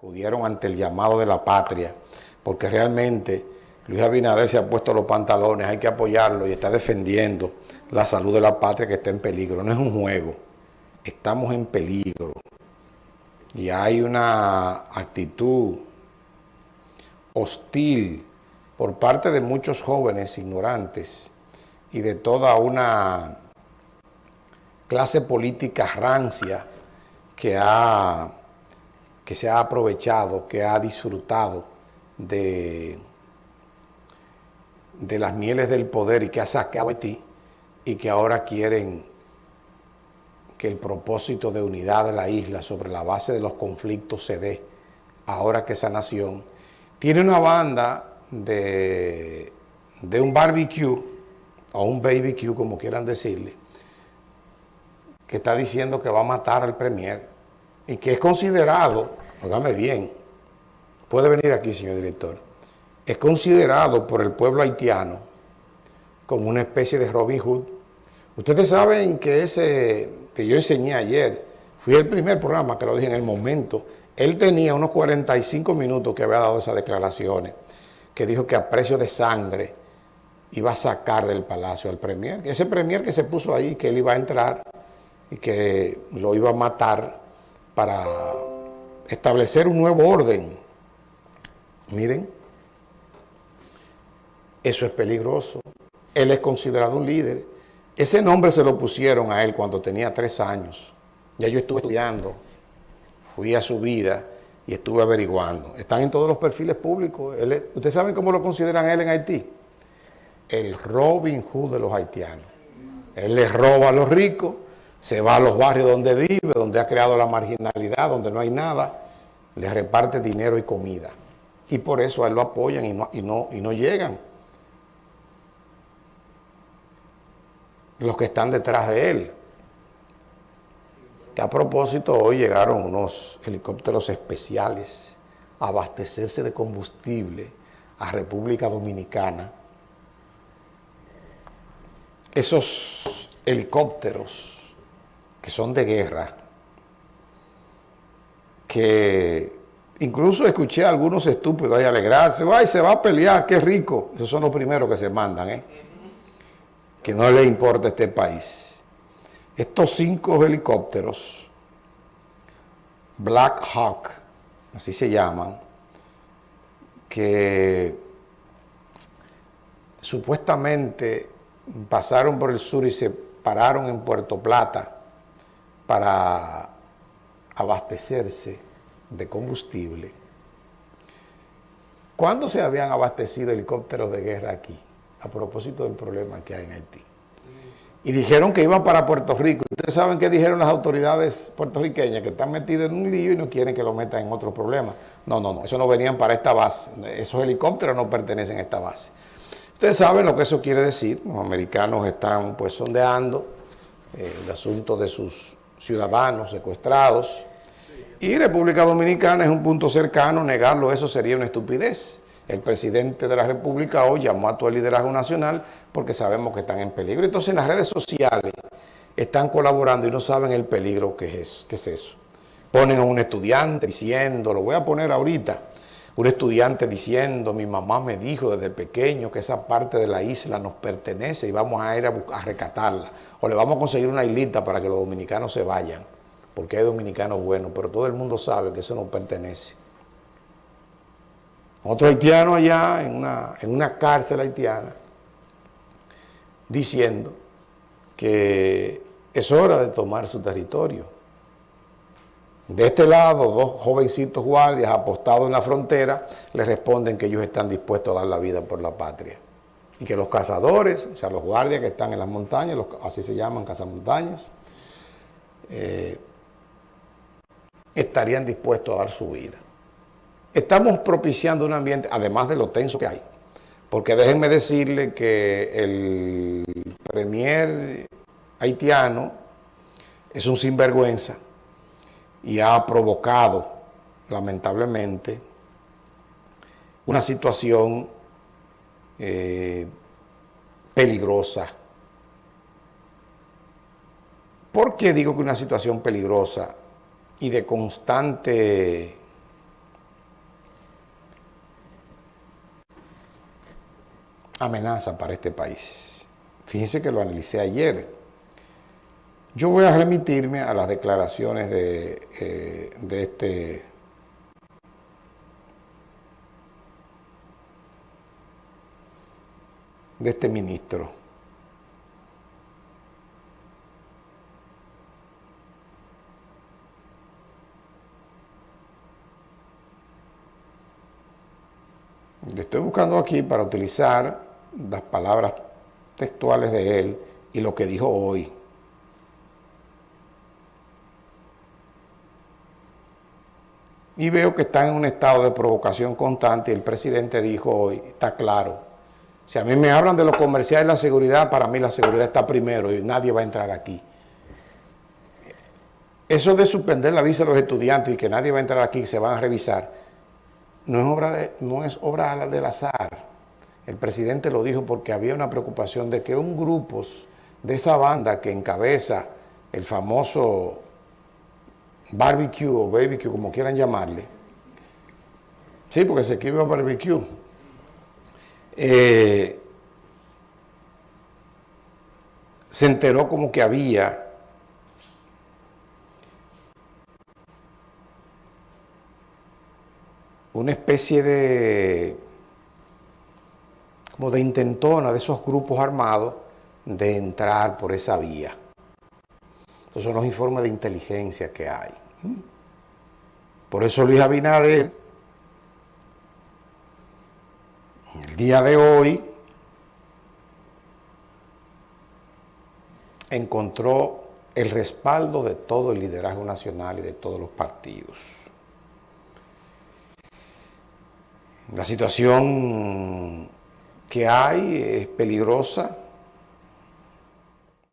acudieron ante el llamado de la patria, porque realmente Luis Abinader se ha puesto los pantalones, hay que apoyarlo y está defendiendo la salud de la patria que está en peligro. No es un juego, estamos en peligro. Y hay una actitud hostil por parte de muchos jóvenes ignorantes y de toda una clase política rancia que ha que se ha aprovechado, que ha disfrutado de, de las mieles del poder y que ha sacado a ti y que ahora quieren que el propósito de unidad de la isla sobre la base de los conflictos se dé, ahora que esa nación tiene una banda de, de un barbecue, o un BBQ, como quieran decirle, que está diciendo que va a matar al premier y que es considerado óigame bien, puede venir aquí, señor director, es considerado por el pueblo haitiano como una especie de Robin Hood. Ustedes saben que ese que yo enseñé ayer, fui el primer programa que lo dije en el momento, él tenía unos 45 minutos que había dado esas declaraciones, que dijo que a precio de sangre iba a sacar del palacio al premier, ese premier que se puso ahí, que él iba a entrar y que lo iba a matar para establecer un nuevo orden. Miren, eso es peligroso. Él es considerado un líder. Ese nombre se lo pusieron a él cuando tenía tres años. Ya yo estuve estudiando, fui a su vida y estuve averiguando. Están en todos los perfiles públicos. ¿Ustedes saben cómo lo consideran él en Haití? El Robin Hood de los haitianos. Él les roba a los ricos, se va a los barrios donde vive, donde ha creado la marginalidad, donde no hay nada, le reparte dinero y comida. Y por eso a él lo apoyan y no, y no, y no llegan. Los que están detrás de él. Que a propósito hoy llegaron unos helicópteros especiales a abastecerse de combustible a República Dominicana. Esos helicópteros que son de guerra, que incluso escuché a algunos estúpidos ahí alegrarse, ay, se va a pelear, qué rico. Esos son los primeros que se mandan, ¿eh? Que no le importa este país. Estos cinco helicópteros, Black Hawk, así se llaman, que supuestamente pasaron por el sur y se pararon en Puerto Plata para abastecerse de combustible. ¿Cuándo se habían abastecido helicópteros de guerra aquí? A propósito del problema que hay en Haití. Y dijeron que iban para Puerto Rico. Ustedes saben qué dijeron las autoridades puertorriqueñas, que están metidos en un lío y no quieren que lo metan en otro problema. No, no, no, eso no venían para esta base. Esos helicópteros no pertenecen a esta base. Ustedes saben lo que eso quiere decir. Los americanos están pues sondeando eh, el asunto de sus ciudadanos secuestrados y República Dominicana es un punto cercano, negarlo eso sería una estupidez. El presidente de la República hoy llamó a todo el liderazgo nacional porque sabemos que están en peligro. Entonces en las redes sociales están colaborando y no saben el peligro que es, que es eso. Ponen a un estudiante diciendo, lo voy a poner ahorita, un estudiante diciendo, mi mamá me dijo desde pequeño que esa parte de la isla nos pertenece y vamos a ir a, a rescatarla. O le vamos a conseguir una islita para que los dominicanos se vayan porque hay dominicanos buenos, pero todo el mundo sabe que eso no pertenece. Otro haitiano allá en una, en una cárcel haitiana diciendo que es hora de tomar su territorio. De este lado, dos jovencitos guardias apostados en la frontera le responden que ellos están dispuestos a dar la vida por la patria. Y que los cazadores, o sea, los guardias que están en las montañas, así se llaman cazamontañas, eh, estarían dispuestos a dar su vida. Estamos propiciando un ambiente, además de lo tenso que hay, porque déjenme decirle que el premier haitiano es un sinvergüenza y ha provocado, lamentablemente, una situación eh, peligrosa. ¿Por qué digo que una situación peligrosa y de constante amenaza para este país? Fíjense que lo analicé ayer yo voy a remitirme a las declaraciones de, eh, este de este ministro. Le estoy buscando aquí para utilizar las palabras textuales de él y lo que dijo hoy. Y veo que está en un estado de provocación constante el presidente dijo hoy, está claro, si a mí me hablan de lo comercial y la seguridad, para mí la seguridad está primero y nadie va a entrar aquí. Eso de suspender la visa a los estudiantes y que nadie va a entrar aquí se van a revisar, no es obra, de, no es obra del azar. El presidente lo dijo porque había una preocupación de que un grupo de esa banda que encabeza el famoso barbecue o barbecue, como quieran llamarle, sí, porque se escribe barbecue, eh, se enteró como que había una especie de como de intentona de esos grupos armados de entrar por esa vía. Esos son los informes de inteligencia que hay. Por eso Luis Abinader el día de hoy encontró el respaldo de todo el liderazgo nacional y de todos los partidos. La situación que hay es peligrosa,